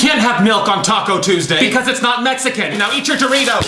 can't have milk on Taco Tuesday. Because it's not Mexican. Now eat your Doritos.